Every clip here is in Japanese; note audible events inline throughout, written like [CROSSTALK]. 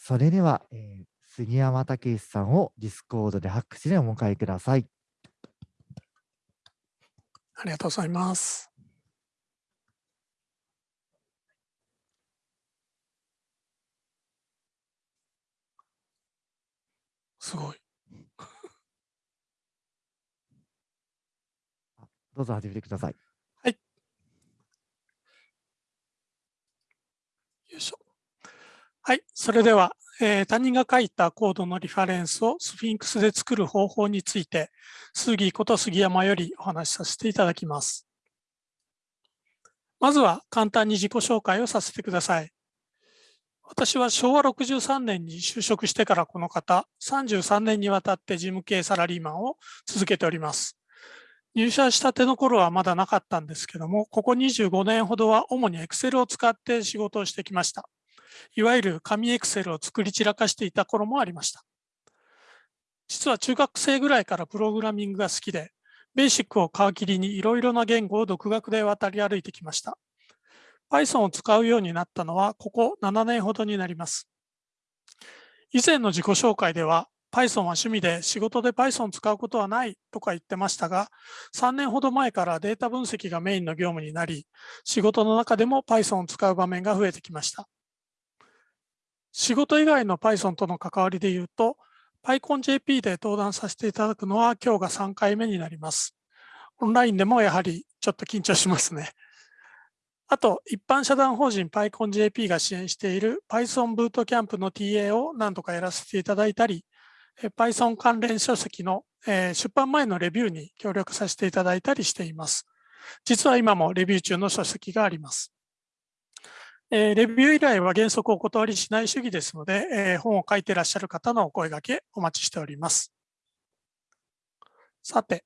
それでは、えー、杉山武さんを Discord で拍手でお迎えください。ありがとうございます。すごい。[LAUGHS] どうぞ始めてください。はい。よいしょ。はい。それでは、えー、他人が書いたコードのリファレンスをスフィンクスで作る方法について、杉こと杉山よりお話しさせていただきます。まずは簡単に自己紹介をさせてください。私は昭和63年に就職してからこの方、33年にわたって事務系サラリーマンを続けております。入社したての頃はまだなかったんですけども、ここ25年ほどは主に Excel を使って仕事をしてきました。いわゆる紙 Excel を作り散らかしていた頃もありました。実は中学生ぐらいからプログラミングが好きで、ベーシックを皮切りにいろいろな言語を独学で渡り歩いてきました。Python を使うようになったのはここ7年ほどになります。以前の自己紹介では Python は趣味で仕事で Python を使うことはないとか言ってましたが、3年ほど前からデータ分析がメインの業務になり、仕事の中でも Python を使う場面が増えてきました。仕事以外の Python との関わりで言うと、PyConJP で登壇させていただくのは今日が3回目になります。オンラインでもやはりちょっと緊張しますね。あと、一般社団法人 PyConJP が支援している Python ブートキャンプの TA を何度かやらせていただいたり、Python 関連書籍の出版前のレビューに協力させていただいたりしています。実は今もレビュー中の書籍があります。レビュー依頼は原則お断りしない主義ですので、本を書いていらっしゃる方のお声掛けお待ちしております。さて、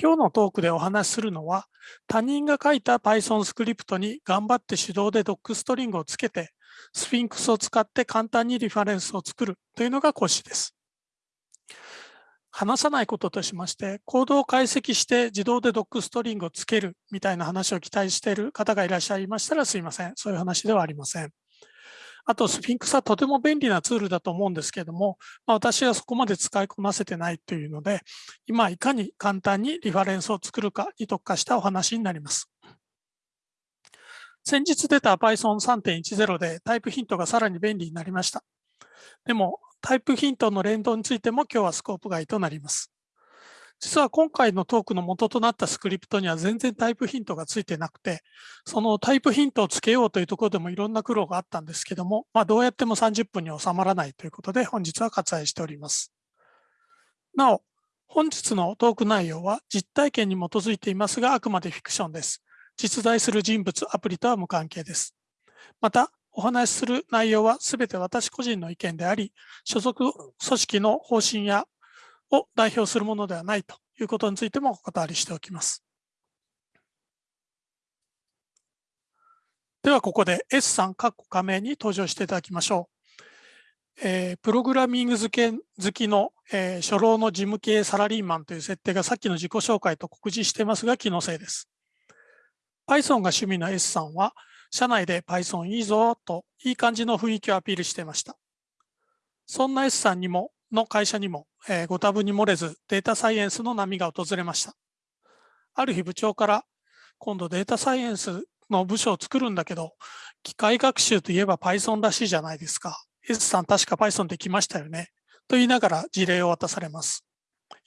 今日のトークでお話しするのは、他人が書いた Python スクリプトに頑張って手動でドックストリングをつけて、スフィンクスを使って簡単にリファレンスを作るというのが講師です。話さないこととしまして、コードを解析して自動でドックストリングをつけるみたいな話を期待している方がいらっしゃいましたらすいません。そういう話ではありません。あと、スフィンクスはとても便利なツールだと思うんですけれども、まあ、私はそこまで使いこなせてないというので、今いかに簡単にリファレンスを作るかに特化したお話になります。先日出た Python 3.10でタイプヒントがさらに便利になりました。でも、タイプヒントの連動についても今日はスコープ外となります。実は今回のトークの元となったスクリプトには全然タイプヒントがついてなくて、そのタイプヒントをつけようというところでもいろんな苦労があったんですけども、まあ、どうやっても30分に収まらないということで本日は割愛しております。なお、本日のトーク内容は実体験に基づいていますが、あくまでフィクションです。実在する人物、アプリとは無関係です。また、お話しする内容はすべて私個人の意見であり、所属組織の方針やを代表するものではないということについてもお断りしておきます。ではここで S さん、括弧加盟に登場していただきましょう。えー、プログラミング好き好きの、えー、初老の事務系サラリーマンという設定がさっきの自己紹介と告示していますが気のせいです。Python が趣味の S さんは社内で Python いいぞといい感じの雰囲気をアピールしていました。そんな S さんにもの会社にも、えー、ご多分に漏れずデータサイエンスの波が訪れました。ある日部長から今度データサイエンスの部署を作るんだけど、機械学習といえば Python らしいじゃないですか。S さん確か Python できましたよね。と言いながら事例を渡されます。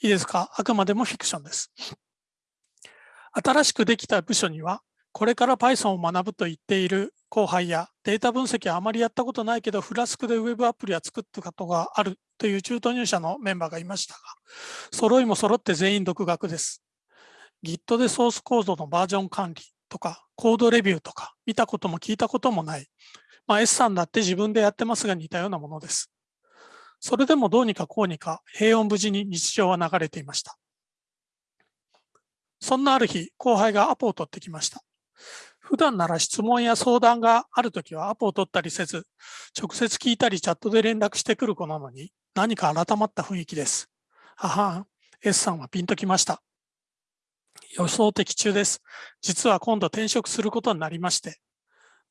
いいですか？あくまでもフィクションです。新しくできた部署には、これから Python を学ぶと言っている後輩やデータ分析はあまりやったことないけど、フラスクでウェブアプリは作ったことがあるという中途入社のメンバーがいましたが、揃いも揃って全員独学です。Git でソースコードのバージョン管理とか、コードレビューとか、見たことも聞いたこともない。まあ、S さんだって自分でやってますが似たようなものです。それでもどうにかこうにか平穏無事に日常は流れていました。そんなある日、後輩がアポを取ってきました。普段なら質問や相談があるときはアポを取ったりせず、直接聞いたりチャットで連絡してくる子なのに、何か改まった雰囲気です。はは、S さんはピンときました。予想的中です。実は今度転職することになりまして、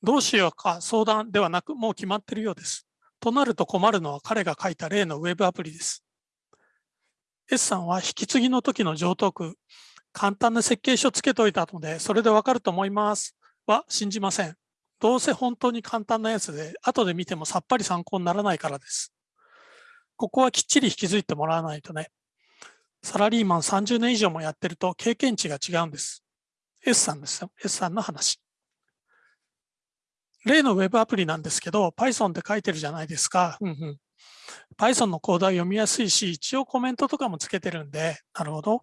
どうしようか相談ではなく、もう決まっているようです。となると困るのは彼が書いた例のウェブアプリです。S さんは引き継ぎの時の上等句、簡単な設計書つけといたので、それでわかると思いますは信じません。どうせ本当に簡単なやつで、後で見てもさっぱり参考にならないからです。ここはきっちり引き継いでもらわないとね。サラリーマン30年以上もやってると経験値が違うんです。S さんですよ。S さんの話。例の Web アプリなんですけど、Python で書いてるじゃないですか。うんうん、Python のコードは読みやすいし、一応コメントとかもつけてるんで、なるほど。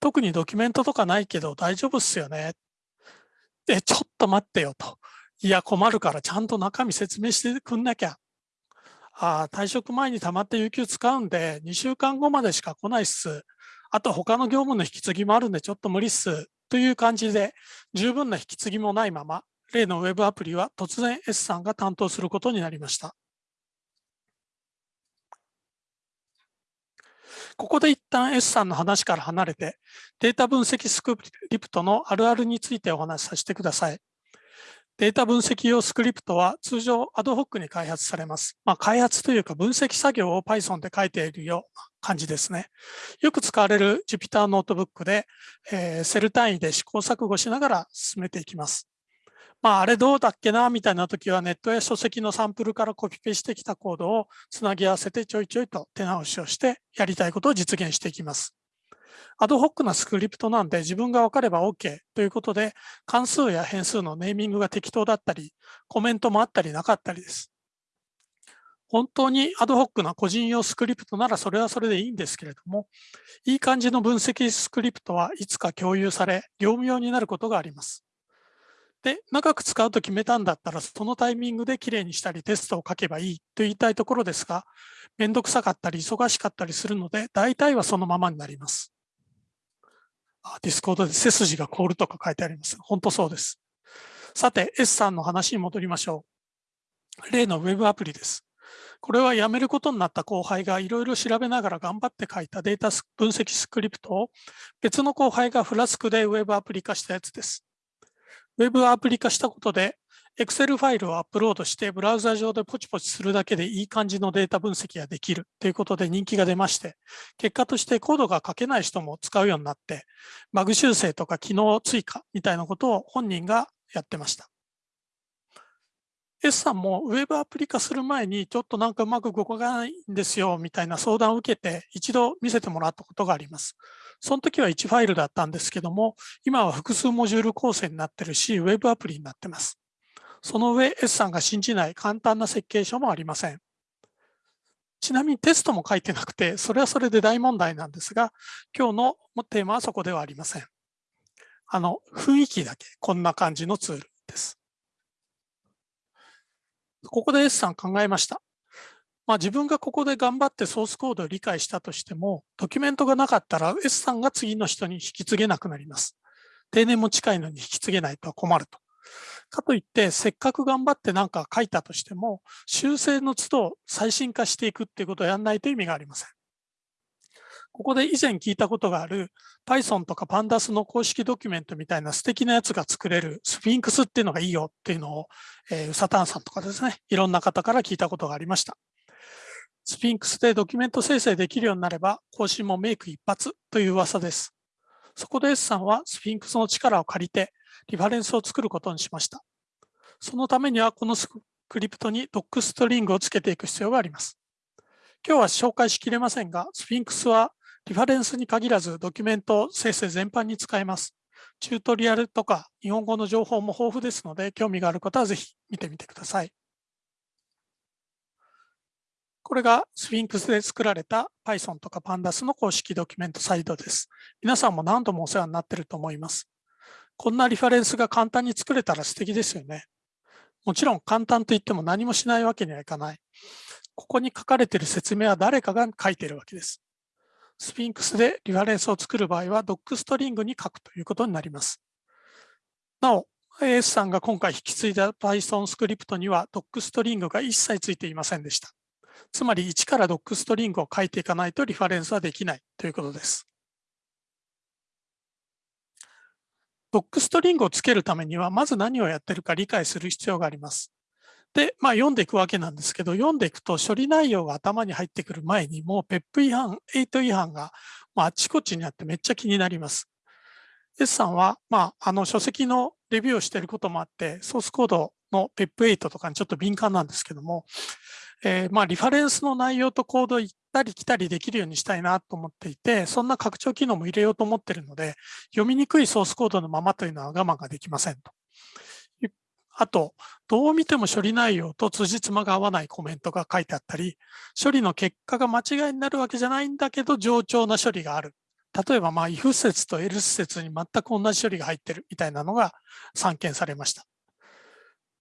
特にドキュメントとかないけど大丈夫っすよね。で、ちょっと待ってよと。いや、困るからちゃんと中身説明してくんなきゃ。ああ、退職前に溜まって有給使うんで、2週間後までしか来ないっす。あと他の業務の引き継ぎもあるんでちょっと無理っす。という感じで、十分な引き継ぎもないまま、例のウェブアプリは突然 S さんが担当することになりました。ここで一旦 S さんの話から離れて、データ分析スクリプトのあるあるについてお話しさせてください。データ分析用スクリプトは通常アドホックに開発されます。まあ、開発というか分析作業を Python で書いているような感じですね。よく使われる Jupyter ノートブックで、えー、セル単位で試行錯誤しながら進めていきます。まあ、あれどうだっけなみたいな時はネットや書籍のサンプルからコピペしてきたコードをつなぎ合わせてちょいちょいと手直しをしてやりたいことを実現していきます。アドホックなスクリプトなんで自分が分かれば OK ということで関数や変数のネーミングが適当だったりコメントもあったりなかったりです。本当にアドホックな個人用スクリプトならそれはそれでいいんですけれども、いい感じの分析スクリプトはいつか共有され、業務用になることがあります。で、長く使うと決めたんだったら、そのタイミングできれいにしたりテストを書けばいいと言いたいところですが、めんどくさかったり忙しかったりするので、大体はそのままになります。あ Discord で背筋が凍るとか書いてあります。本当そうです。さて、S さんの話に戻りましょう。例の Web アプリです。これは辞めることになった後輩がいろいろ調べながら頑張って書いたデータ分析スクリプトを別の後輩が Flask で Web アプリ化したやつです。ウェブアプリ化したことで、Excel ファイルをアップロードしてブラウザ上でポチポチするだけでいい感じのデータ分析ができるということで人気が出まして、結果としてコードが書けない人も使うようになって、バグ修正とか機能追加みたいなことを本人がやってました。S さんもウェブアプリ化する前にちょっとなんかうまく動かないんですよみたいな相談を受けて一度見せてもらったことがあります。その時は1ファイルだったんですけども、今は複数モジュール構成になってるし、ウェブアプリになってます。その上、S さんが信じない簡単な設計書もありません。ちなみにテストも書いてなくて、それはそれで大問題なんですが、今日のテーマはそこではありません。あの、雰囲気だけ、こんな感じのツールです。ここで S さん考えました。まあ、自分がここで頑張ってソースコードを理解したとしても、ドキュメントがなかったら S さんが次の人に引き継げなくなります。定年も近いのに引き継げないとは困ると。かといって、せっかく頑張って何か書いたとしても、修正の都度最新化していくっていうことをやらないと意味がありません。ここで以前聞いたことがある Python とか Pandas の公式ドキュメントみたいな素敵なやつが作れるスフィンクスっていうのがいいよっていうのを、えー、ウサタンさんとかですね、いろんな方から聞いたことがありました。スフィンクスでドキュメント生成できるようになれば、更新もメイク一発という噂です。そこで S さんはスフィンクスの力を借りて、リファレンスを作ることにしました。そのためには、このスクリプトに docstring をつけていく必要があります。今日は紹介しきれませんが、スフィンクスはリファレンスに限らずドキュメント生成全般に使えます。チュートリアルとか日本語の情報も豊富ですので、興味がある方はぜひ見てみてください。これがスフィンクスで作られた Python とか Pandas の公式ドキュメントサイトです。皆さんも何度もお世話になっていると思います。こんなリファレンスが簡単に作れたら素敵ですよね。もちろん簡単といっても何もしないわけにはいかない。ここに書かれている説明は誰かが書いているわけです。スフィンクスでリファレンスを作る場合は docstring に書くということになります。なお、AS さんが今回引き継いだ Python スクリプトには docstring が一切ついていませんでした。つまり1から docstring を書いていかないとリファレンスはできないということです。ドックストリングをつけるためには、まず何をやってるか理解する必要があります。で、まあ、読んでいくわけなんですけど、読んでいくと処理内容が頭に入ってくる前に、もう PEP 違反、8違反が、まあ、あちこちにあってめっちゃ気になります。S さんは、まあ、あの書籍のレビューをしていることもあって、ソースコードの PEP8 とかにちょっと敏感なんですけども、えー、まあ、リファレンスの内容とコード行ったり来たりできるようにしたいなと思っていて、そんな拡張機能も入れようと思っているので、読みにくいソースコードのままというのは我慢ができませんと。あと、どう見ても処理内容と辻褄が合わないコメントが書いてあったり、処理の結果が間違いになるわけじゃないんだけど、冗長な処理がある。例えば、まあ、if 説と else 説に全く同じ処理が入ってるみたいなのが散見されました。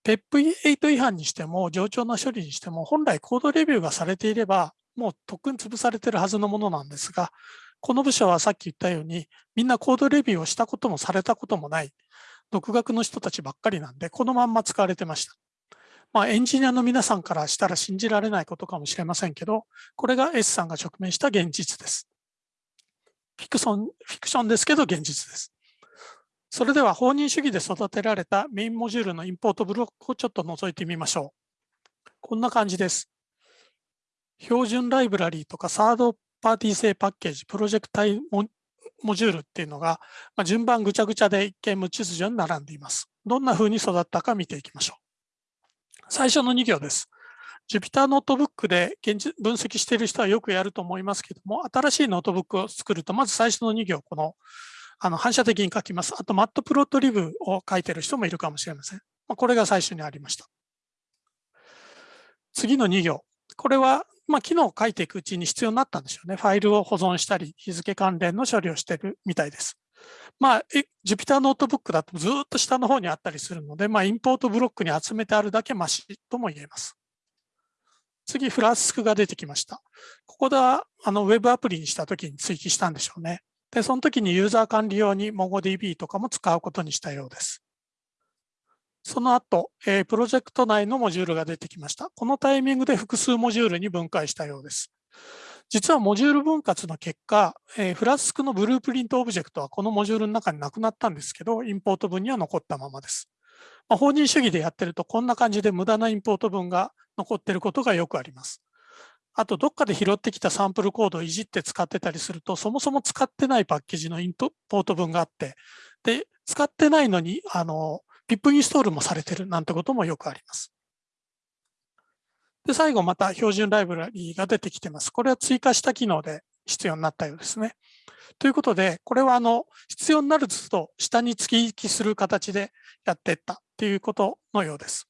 PEP8 違反にしても、冗長な処理にしても、本来コードレビューがされていれば、もうとっくに潰されてるはずのものなんですが、この部署はさっき言ったように、みんなコードレビューをしたこともされたこともない。独学の人たちばっかりなんで、このまんま使われてました。まあ、エンジニアの皆さんからしたら信じられないことかもしれませんけど、これが S さんが直面した現実です。フィクションフィクションですけど現実です。それでは放任主義で育てられたメインモジュールのインポートブロックをちょっと覗いてみましょう。こんな感じです。標準ライブラリーとかサードパーティー製パッケージ、プロジェクト内モジュールっていうのが、まあ、順番ぐちゃぐちゃで一見無秩序に並んでいます。どんな風に育ったか見ていきましょう。最初の2行です。Jupyter ノートブックで現実分析している人はよくやると思いますけども、新しいノートブックを作ると、まず最初の2行、このあの反射的に書きます。あと、 Matplotlib を書いている人もいるかもしれません。まあ、これが最初にありました。次の2行。これはまあ、機能を書いていくうちに必要になったんでしょうね。ファイルを保存したり、日付関連の処理をしてるみたいです。まあ、Jupyter ノートブックだとずっと下の方にあったりするので、まあ、インポートブロックに集めてあるだけマシとも言えます。次、 Flask が出てきました。ここでは、あの、ウェブアプリにしたときに追記したんでしょうね。で、その時にユーザー管理用に MongoDB とかも使うことにしたようです。その後、えー、プロジェクト内のモジュールが出てきました。このタイミングで複数モジュールに分解したようです。実はモジュール分割の結果、えー、 Flask の Blueprint オブジェクトはこのモジュールの中になくなったんですけど、インポート文には残ったままです。まあ、法人主義でやってるとこんな感じで無駄なインポート文が残っていることがよくあります。あと、どっかで拾ってきたサンプルコードをいじって使ってたりすると、そもそも使ってないパッケージのインポート文があって、で、使ってないのに、あの、PIP インストールもされてるなんてこともよくあります。で、最後また標準ライブラリーが出てきてます。これは追加した機能で必要になったようですね。ということで、これはあの必要になると下に突き行きする形でやっていったっていうことのようです。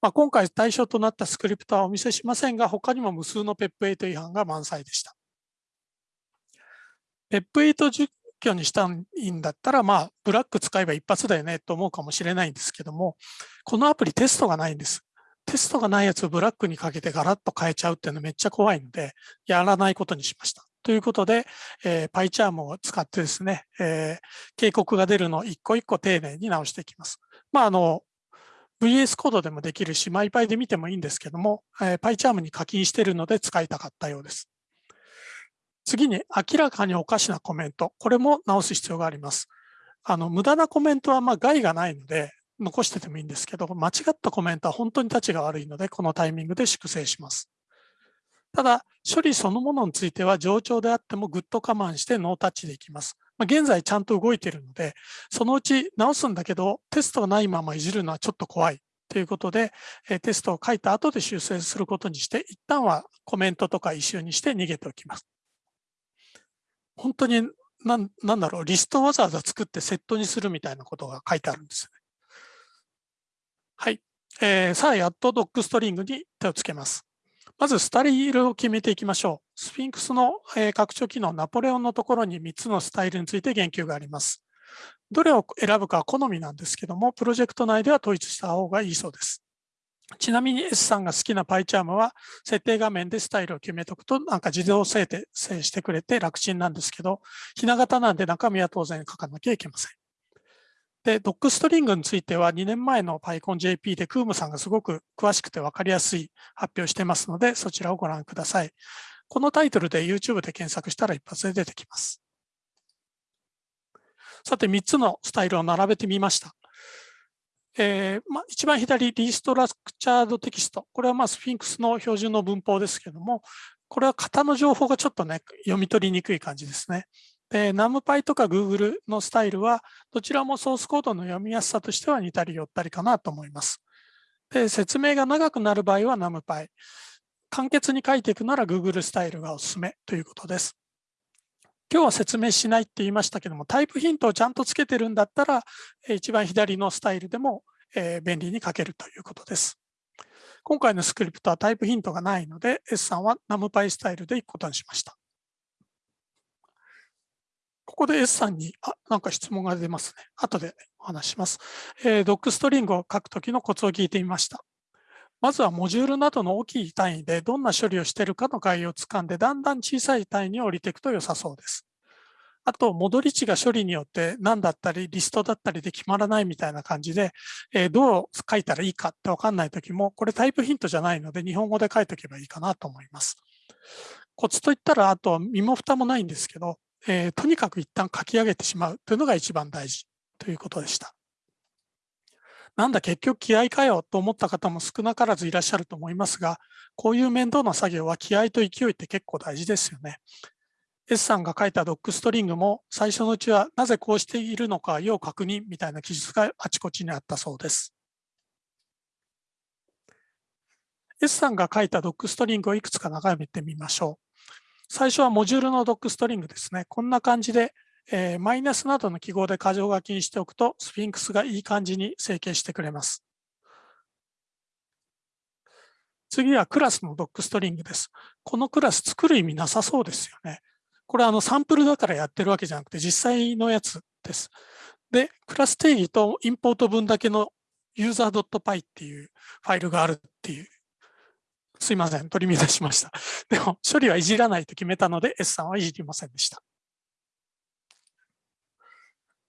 まあ、今回対象となったスクリプトはお見せしませんが、他にも無数の PEP8 違反が満載でした。PEP8 挙にしたいんだったら、まあ、ブラック使えば一発だよねと思うかもしれないんですけども、このアプリテストがないんです。テストがないやつをブラックにかけてガラッと変えちゃうっていうのはめっちゃ怖いので、やらないことにしました。ということで、えー、PyCharm を使ってですね、えー、警告が出るのを一個一個丁寧に直していきます。まあ、あの、VS コードでもできるし、マイパイで見てもいいんですけども、えー、PyCharm に課金してるので使いたかったようです。次に明らかにおかしなコメント。これも直す必要があります。あの、無駄なコメントはまあ害がないので、残しててもいいんですけど、間違ったコメントは本当に立ちが悪いので、このタイミングで粛清します。ただ、処理そのものについては冗長であってもぐっと我慢してノータッチでいきます。まあ、現在ちゃんと動いているので、そのうち直すんだけど、テストがないままいじるのはちょっと怖いということで、テストを書いた後で修正することにして、一旦はコメントとかイシューにして逃げておきます。本当になん、だろう、リストわざわざ作ってセットにするみたいなことが書いてあるんですね。はい。えー、さあ、やっとドックストリングに手をつけます。まず、スタイルを決めていきましょう。スフィンクスの、えー、拡張機能、ナポレオンのところに3つのスタイルについて言及があります。どれを選ぶかは好みなんですけども、プロジェクト内では統一した方がいいそうです。ちなみに S さんが好きな PyCharm は設定画面でスタイルを決めておくとなんか自動生成してくれて楽ちんなんですけど、ひな形なんで中身は当然書かなきゃいけません。で、ドックストリングについては2年前の PyConJP でクームさんがすごく詳しくて分かりやすい発表してますので、そちらをご覧ください。このタイトルで YouTube で検索したら一発で出てきます。さて、3つのスタイルを並べてみました。えーまあ、一番左、リストラクチャードテキスト。これはまあスフィンクスの標準の文法ですけども、これは型の情報がちょっとね、読み取りにくい感じですね。で、NumPy とか Google のスタイルは、どちらもソースコードの読みやすさとしては似たり寄ったりかなと思います。で、説明が長くなる場合は NumPy。簡潔に書いていくなら Google スタイルがおすすめということです。今日は説明しないって言いましたけども、タイプヒントをちゃんとつけてるんだったら、一番左のスタイルでも便利に書けるということです。今回のスクリプトはタイプヒントがないので、S さんは NumPy スタイルでいくことにしました。ここで S さんに、あ、なんか質問が出ますね。後でお話します。えー、ドックストリングを書くときのコツを聞いてみました。まずはモジュールなどの大きい単位でどんな処理をしているかの概要をつかんで、だんだん小さい単位に降りていくと良さそうです。あと、戻り値が処理によって何だったり、リストだったりで決まらないみたいな感じで、え、どう書いたらいいかってわかんないときも、これタイプヒントじゃないので、日本語で書いておけばいいかなと思います。コツといったら、あと、身も蓋もないんですけど、え、とにかく一旦書き上げてしまうというのが一番大事ということでした。なんだ結局気合かよと思った方も少なからずいらっしゃると思いますが、こういう面倒な作業は気合と勢いって結構大事ですよね。S さんが書いたドックストリングも最初のうちはなぜこうしているのか要確認みたいな記述があちこちにあったそうです。S さんが書いたドックストリングをいくつか眺めてみましょう。最初はモジュールのドックストリングですね。こんな感じでえー、マイナスなどの記号で箇条書きにしておくと、スフィンクスがいい感じに整形してくれます。次はクラスのドックストリングです。このクラス作る意味なさそうですよね。これあのサンプルだからやってるわけじゃなくて実際のやつです。で、クラス定義とインポート分だけの user.py っていうファイルがあるっていう。すいません、取り乱しました。でも処理はいじらないと決めたので S さんはいじりませんでした。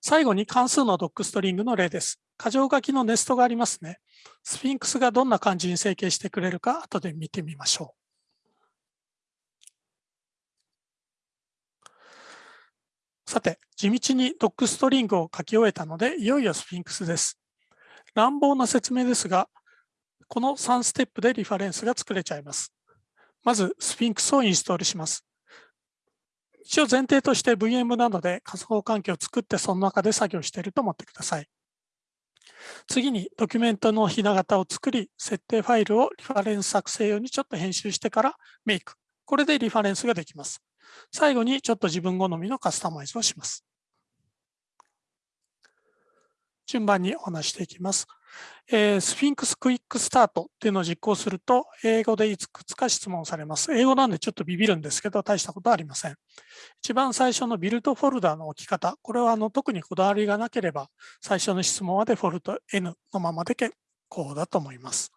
最後に関数のドックストリングの例です。箇条書きのネストがありますね。スフィンクスがどんな感じに整形してくれるか後で見てみましょう。さて、地道に docstring を書き終えたので、いよいよスフィンクスです。乱暴な説明ですが、この3ステップでリファレンスが作れちゃいます。まず、スフィンクスをインストールします。一応前提として VM などで仮想環境を作ってその中で作業していると思ってください。次にドキュメントのひな型を作り、設定ファイルをリファレンス作成用にちょっと編集してから make。これでリファレンスができます。最後にちょっと自分好みのカスタマイズをします。順番にお話していきます。えー、 sphinx-quickstart っていうのを実行すると、英語でいくつか質問されます。英語なんでちょっとビビるんですけど、大したことはありません。一番最初のビルドフォルダーの置き方、これはあの特にこだわりがなければ、最初の質問はデフォルト N のままで結構だと思います。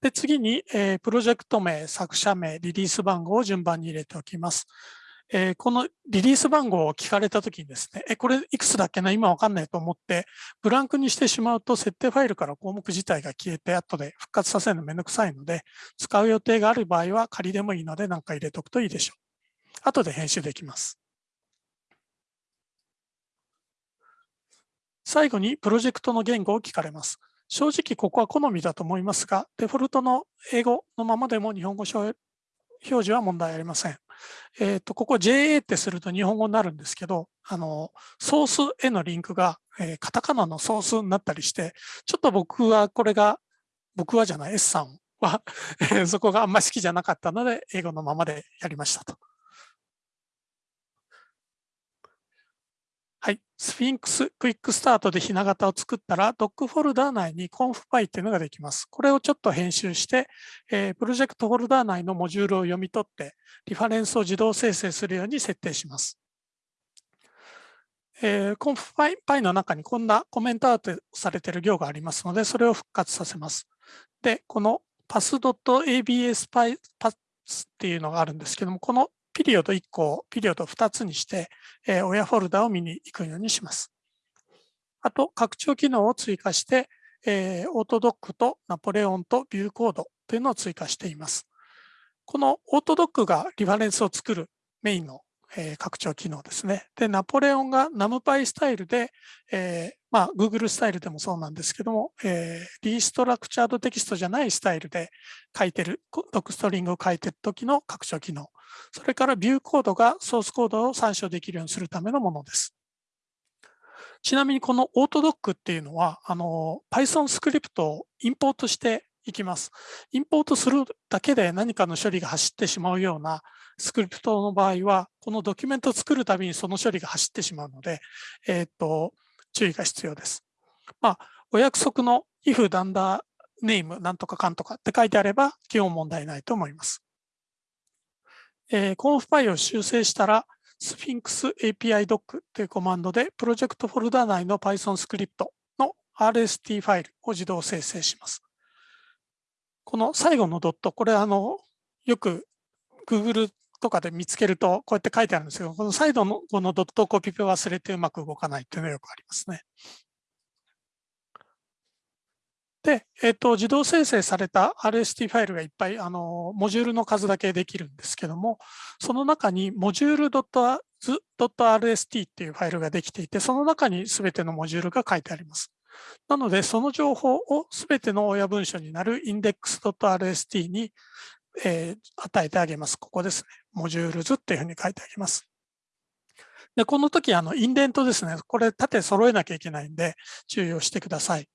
で次に、えー、プロジェクト名、作者名、リリース番号を順番に入れておきます。えー、このリリース番号を聞かれたときにですね、え、これいくつだっけな今わかんないと思って、ブランクにしてしまうと設定ファイルから項目自体が消えて後で復活させるのめんどくさいので、使う予定がある場合は仮でもいいので何か入れておくといいでしょう。後で編集できます。最後にプロジェクトの言語を聞かれます。正直ここは好みだと思いますが、デフォルトの英語のままでも日本語表示は問題ありません。えっ、ー、と、ここ JA ってすると日本語になるんですけど、あの、ソースへのリンクが、えー、カタカナのソースになったりして、ちょっと僕はこれが、僕はじゃない、S さんはそこがあんまり好きじゃなかったので、英語のままでやりましたと。はい。 sphinx-quickstart でひな型を作ったら、 doc フォルダー内に confpy っていうのができます。これをちょっと編集して、えー、プロジェクトフォルダー内のモジュールを読み取って、リファレンスを自動生成するように設定します。えー、confpy の中にこんなコメントアウトされている行がありますので、それを復活させます。で、この pass.abs パスっていうのがあるんですけども、このピリオド1個をピリオド2つにして、えー、親フォルダを見に行くようにします。あと、拡張機能を追加して、えー、オートドックとナポレオンとビューコードというのを追加しています。このオートドックがリファレンスを作るメインのえー、拡張機能ですね。で、ナポレオンが NumPy スタイルで、えー、まあ、Google スタイルでもそうなんですけども、えー、リストラクチャードテキストじゃないスタイルで書いてる、ドックストリングを書いてる時の拡張機能。それからビューコードがソースコードを参照できるようにするためのものです。ちなみにこのオートドックっていうのは、あの、Python スクリプトをインポートしていきます。インポートするだけで何かの処理が走ってしまうようなスクリプトの場合は、このドキュメントを作るたびにその処理が走ってしまうので、えっ、ー、と、注意が必要です。まあ、お約束の if ダンダーネームなんとかかんとかって書いてあれば、基本問題ないと思います。えー、コンフパイを修正したら、Sphinx API doc というコマンドで、プロジェクトフォルダ内の Python スクリプトの RST ファイルを自動生成します。この最後のドット、これあの、よく Google とかで見つけると、こうやって書いてあるんですけど、このサイドのこのドットをコピペ忘れてうまく動かないっていうのがよくありますね。で、えっ、ー、と、自動生成された RST ファイルがいっぱい、あの、モジュールの数だけできるんですけども、その中にモジュール .rst っていうファイルができていて、その中にすべてのモジュールが書いてあります。なので、その情報をすべての親文書になる index.rst にえー、与えてあげます。ここですね。モジュールズっていうふうに書いてあげます。で、この時、あの、インデントですね。これ、縦揃えなきゃいけないんで、注意をしてください。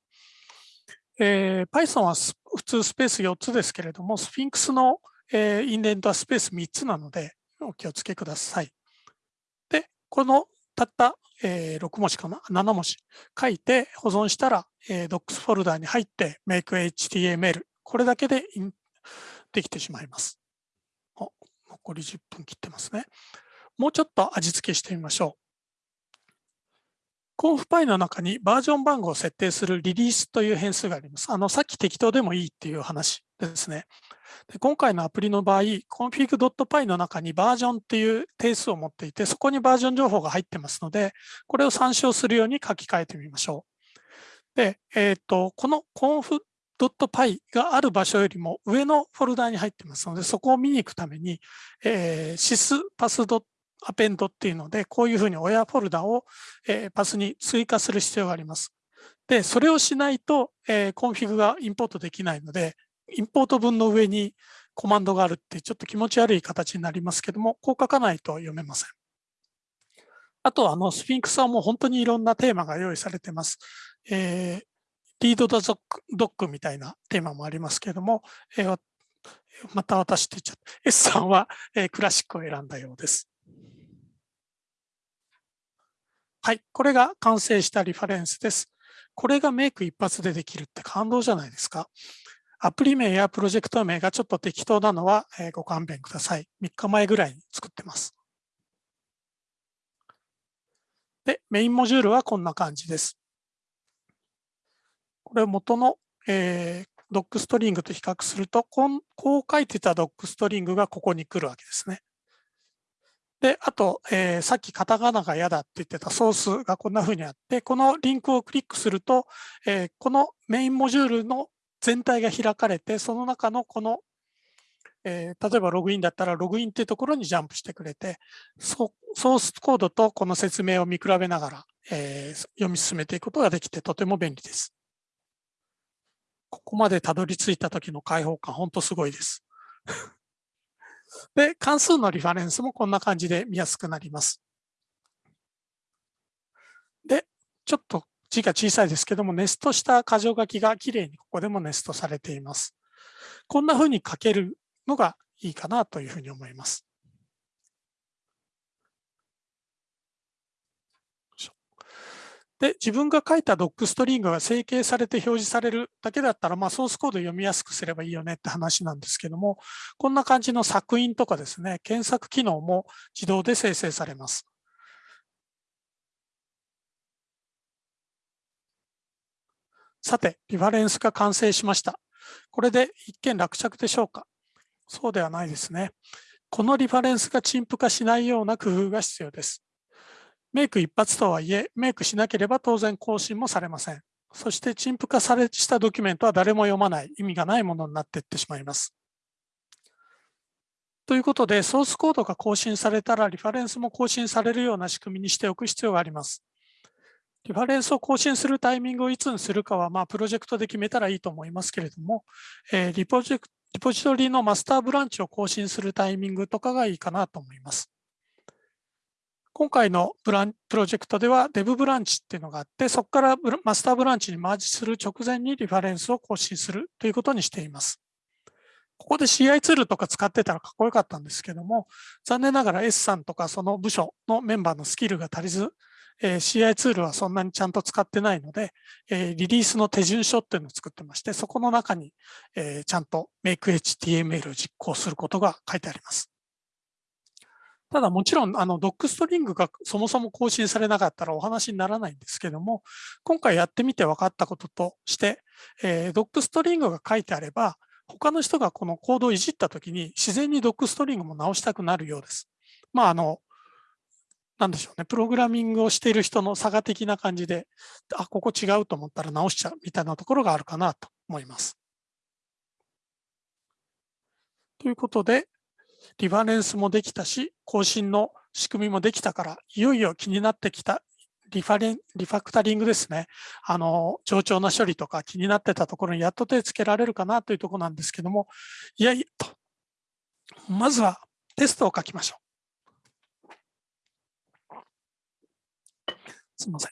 えー、Python は普通スペース4つですけれども、スフィンクスの、えー、インデントはスペース3つなので、お気をつけください。で、このたった、えー、6文字かな ?7 文字書いて保存したら、えー、Docs フォルダーに入って MakeHTML これだけでできてしまいます。お残り10分切ってますね。もうちょっと味付けしてみましょう。コンフパイの中にバージョン番号を設定するリリースという変数があります。あの、さっき適当でもいいっていう話ですね。で今回のアプリの場合、config.py の中にバージョンっていう定数を持っていて、そこにバージョン情報が入ってますので、これを参照するように書き換えてみましょう。で、えっ、と、この conf .py がある場所よりも上のフォルダに入ってますので、そこを見に行くために、えー、sys pass append っていうので、こういうふうに親フォルダを、えー、パスに追加する必要があります。で、それをしないと、えー、コンフィグがインポートできないので、インポート文の上にコマンドがあるってちょっと気持ち悪い形になりますけども、こう書かないと読めません。あと、あの、スフィンクスはもう本当にいろんなテーマが用意されてます。えー、 Read the Docs みたいなテーマもありますけれども、えー、また私って言っちゃった。S さんは、えー、クラシックを選んだようです。はい、これが完成したリファレンスです。これがメイク一発でできるって感動じゃないですか。アプリ名やプロジェクト名がちょっと適当なのは、ご勘弁ください。3日前ぐらいに作ってます。で、メインモジュールはこんな感じです。これ元の、えー、ドックストリングと比較するとこん、こう書いてたドックストリングがここに来るわけですね。で、あと、えー、さっきカタカナが嫌だって言ってたソースがこんな風にあって、このリンクをクリックすると、えー、このメインモジュールの全体が開かれて、その中のこの、えー、例えばログインだったらログインっていうところにジャンプしてくれて、ソースコードとこの説明を見比べながら、え読み進めていくことができてとても便利です。ここまでたどり着いた時の開放感、本当すごいです。で、関数のリファレンスもこんな感じで見やすくなります。で、ちょっと字が小さいですけども、ネストした箇条書きがきれいにここでもネストされています。こんな風に書けるのがいいかなというふうに思います。で、自分が書いたドックストリングが整形されて表示されるだけだったら、まあ、ソースコード読みやすくすればいいよねって話なんですけども、こんな感じの作品とかですね、検索機能も自動で生成されます。さて、リファレンスが完成しました。これで一見落着でしょうか？そうではないですね。このリファレンスが陳腐化しないような工夫が必要です。メイク一発とはいえ、メイクしなければ当然更新もされません。そして陳腐化されしたドキュメントは誰も読まない、意味がないものになっていってしまいます。ということで、ソースコードが更新されたら、リファレンスも更新されるような仕組みにしておく必要があります。リファレンスを更新するタイミングをいつにするかは、まあ、プロジェクトで決めたらいいと思いますけれども、えー、リポジリポジトリのマスターブランチを更新するタイミングとかがいいかなと思います。今回のブランプロジェクトでは Dev ブランチっていうのがあって、そこからマスターブランチにマージする直前にリファレンスを更新するということにしています。ここで CI ツールとか使ってたらかっこよかったんですけども、残念ながら S さんとかその部署のメンバーのスキルが足りず、えー、CI ツールはそんなにちゃんと使ってないので、えー、リリースの手順書っていうのを作ってまして、そこの中に、えー、ちゃんと MakeHTML を実行することが書いてあります。ただもちろん、あの、ドックストリングがそもそも更新されなかったらお話にならないんですけども、今回やってみて分かったこととして、えー、ドックストリングが書いてあれば、他の人がこのコードをいじったときに自然にドックストリングも直したくなるようです。まあ、あの、なんでしょうね、プログラミングをしている人の差が的な感じで、あ、ここ違うと思ったら直しちゃうみたいなところがあるかなと思います。ということで、リファレンスもできたし、更新の仕組みもできたから、いよいよ気になってきたリファレン、リファクタリングですね。あの、冗長な処理とか気になってたところにやっと手つけられるかなというところなんですけども、いやいやと、まずはテストを書きましょう。すみません。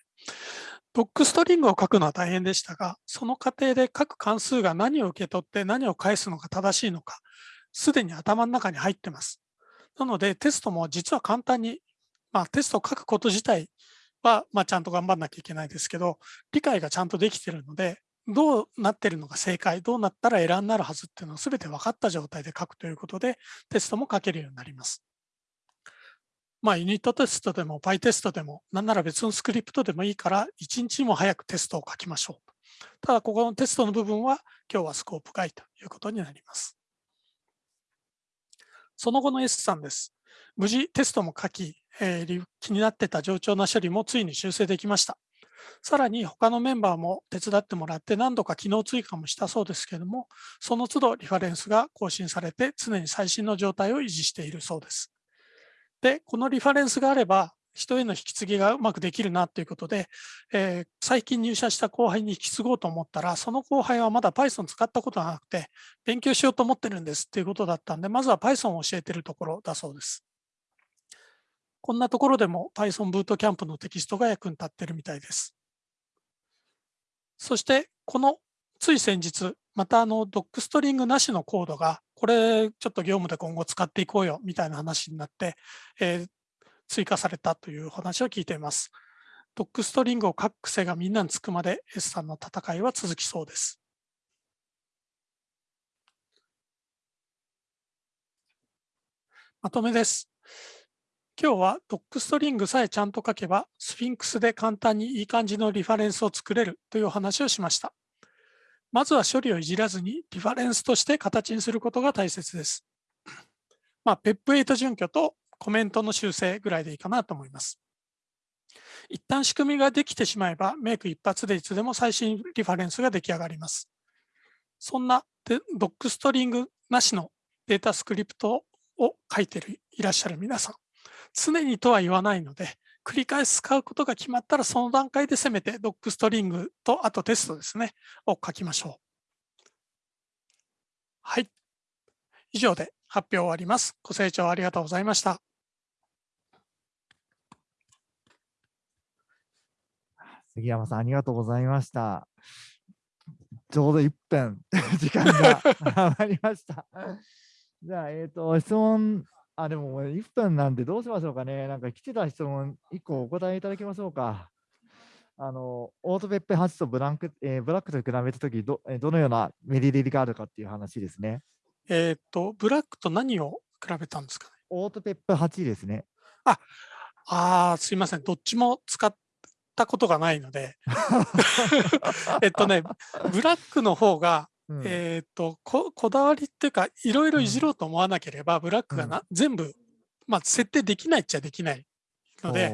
ドックストリングを書くのは大変でしたが、その過程で各関数が何を受け取って何を返すのが正しいのか、すでに頭の中に入ってます。なのでテストも実は簡単に、まあ、テストを書くこと自体は、まあ、ちゃんと頑張んなきゃいけないですけど、理解がちゃんとできてるので、どうなってるのが正解、どうなったらエラーになるはずっていうのを全て分かった状態で書くということで、テストも書けるようになります。まあ、ユニットテストでも p y テストでも、なんなら別のスクリプトでもいいから、1日も早くテストを書きましょう。ただ、ここのテストの部分は、今日はスコープ外ということになります。その後の S さんです。無事テストも書き、えー、気になってた冗長な処理もついに修正できました。さらに他のメンバーも手伝ってもらって何度か機能追加もしたそうですけれども、その都度リファレンスが更新されて常に最新の状態を維持しているそうです。で、このリファレンスがあれば、人への引き継ぎがうまくできるなということで、えー、最近入社した後輩に引き継ごうと思ったら、その後輩はまだ Python 使ったことがなくて、勉強しようと思ってるんですっていうことだったんで、まずは Python を教えてるところだそうです。こんなところでも Python ブートキャンプのテキストが役に立ってるみたいです。そして、このつい先日、またあのドックストリングなしのコードが、これちょっと業務で今後使っていこうよみたいな話になって、えー、追加されたという話を聞いています。ドックストリングを書く癖がみんなにつくまで S さんの戦いは続きそうです。まとめです。今日はドックストリングさえちゃんと書けば、スフィンクスで簡単にいい感じのリファレンスを作れるというお話をしました。まずは処理をいじらずにリファレンスとして形にすることが大切です。まあ、PEP8 準拠とコメントの修正ぐらいでいいかなと思います。一旦仕組みができてしまえば、メイク一発でいつでも最新リファレンスが出来上がります。そんなドックストリングなしのデータスクリプトを書いていらっしゃる皆さん、常にとは言わないので、繰り返し使うことが決まったら、その段階でせめてドックストリングと、あとテストですね、を書きましょう。はい。以上で発表終わります。ご清聴ありがとうございました。杉山さん、ありがとうございました。ちょうど1分 [LAUGHS] 時間が [LAUGHS] 余りました。じゃあ、えっ、ー、と、質問あ、でも1分なんでどうしましょうかね。なんか来てた質問1個お答えいただきましょうか。あの、オートペッペ8とブランク、えー、ブラックと比べたときど、どのようなメリリがあるかっていう話ですね。えっ、と、ブラックと何を比べたんですかね？オートペップ8ですね。あ、あすいません。どっちも使ったことがないので。[LAUGHS] えっとね、ブラックの方がうん、えっ、とこ、こだわりっていうか、いろいろいじろうと思わなければ、ブラックがな、全部、まあ、設定できないっちゃできないので、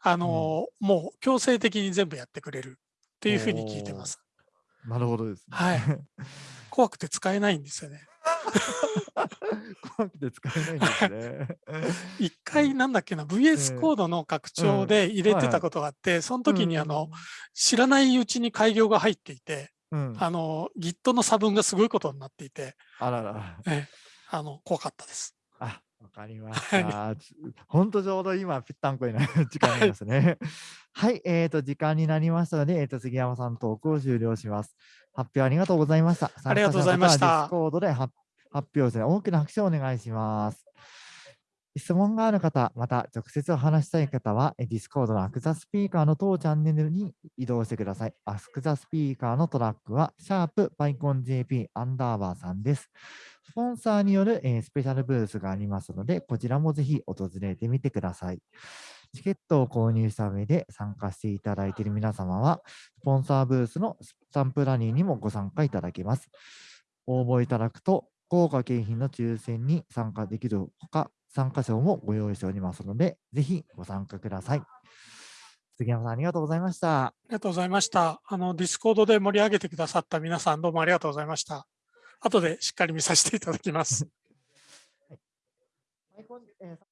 あの、もう強制的に全部やってくれるっていうふうに聞いてます。なるほどですね。はい。[LAUGHS] 怖くて使えないんですよね。[LAUGHS] 怖くて使えないんですね。[LAUGHS] 一回なんだっけな、VS コードの拡張で入れてたことがあって、その時にあの、知らないうちに開業が入っていて、うん、あの、Git の差分がすごいことになっていて、あらら。ええあの、怖かったです。あ、わかりました。本当ちょうど今、ぴったんこになる時間になりますね。はい、えっ、と、時間になりましたので、えっ、と、杉山さんトークを終了します。発表ありがとうございました。ありがとうございました Discord で発発表ですね。大きな拍手をお願いします。質問がある方、また直接お話したい方は、え Discord の Ask the Speaker の当チャンネルに移動してください。 Ask the Speaker のトラックは、シャープ PyConJP アンダーバー3です。スポンサーによる、えースペシャルブースがありますので、こちらもぜひ訪れてみてください。チケットを購入した上で参加していただいている皆様は、スポンサーブースのスタンプラリーにもご参加いただけます。応募いただくと、豪華景品の抽選に参加できるほか、参加賞もご用意しておりますので、ぜひご参加ください。杉山さん、ありがとうございました。ありがとうございました。あの、 Discord で盛り上げてくださった皆さん、どうもありがとうございました。後でしっかり見させていただきます。アイコンえー